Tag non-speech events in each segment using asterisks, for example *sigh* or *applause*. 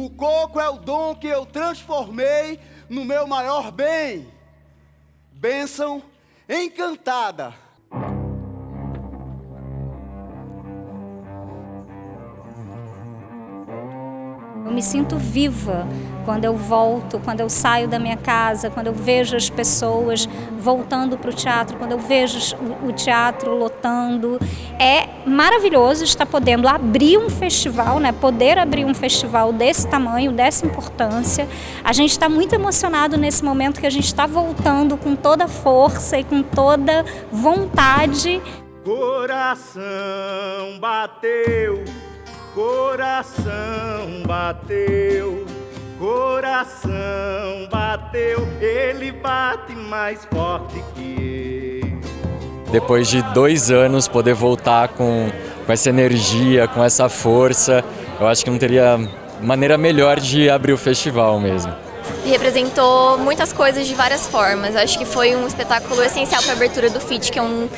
O coco é o dom que eu transformei no meu maior bem. Bênção encantada. Eu me sinto viva quando eu volto, quando eu saio da minha casa, quando eu vejo as pessoas voltando para o teatro, quando eu vejo o teatro lotando. É maravilhoso estar podendo abrir um festival, né? poder abrir um festival desse tamanho, dessa importância. A gente está muito emocionado nesse momento que a gente está voltando com toda força e com toda vontade. Coração bateu Coração bateu, coração bateu, ele bate mais forte que eu. Depois de dois anos, poder voltar com, com essa energia, com essa força, eu acho que não teria maneira melhor de abrir o festival mesmo. Representou muitas coisas de várias formas. Eu acho que foi um espetáculo essencial para a abertura do FIT, que é um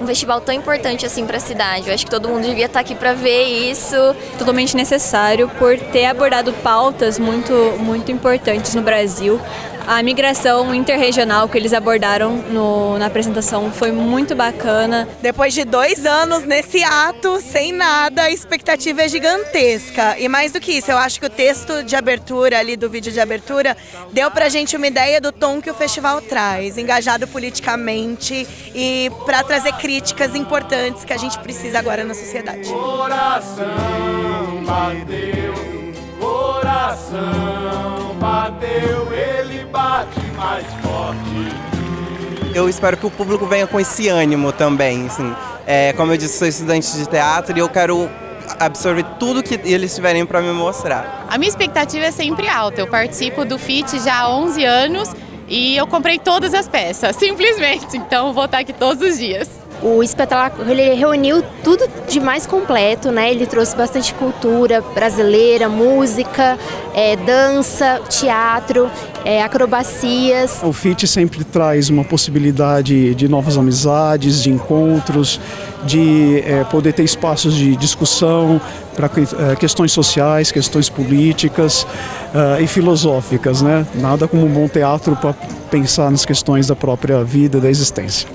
um festival tão importante assim para a cidade. Eu acho que todo mundo devia estar aqui para ver isso. Totalmente necessário por ter abordado pautas muito, muito importantes no Brasil. A migração interregional que eles abordaram no, na apresentação foi muito bacana. Depois de dois anos nesse ato, sem nada, a expectativa é gigantesca. E mais do que isso, eu acho que o texto de abertura ali do vídeo de abertura deu pra gente uma ideia do tom que o festival traz, engajado politicamente e para trazer críticas importantes que a gente precisa agora na sociedade. Coração bateu, coração Eu espero que o público venha com esse ânimo também. Assim. É, como eu disse, sou estudante de teatro e eu quero absorver tudo que eles tiverem para me mostrar. A minha expectativa é sempre alta. Eu participo do FIT já há 11 anos e eu comprei todas as peças, *laughs* simplesmente. Então vou estar aqui todos os dias. O espetáculo ele reuniu tudo de mais completo, né? Ele trouxe bastante cultura brasileira, música, é, dança, teatro, é, acrobacias. O FIT sempre traz uma possibilidade de novas amizades, de encontros, de é, poder ter espaços de discussão para é, questões sociais, questões políticas uh, e filosóficas, né? Nada como um bom teatro para pensar nas questões da própria vida, da existência.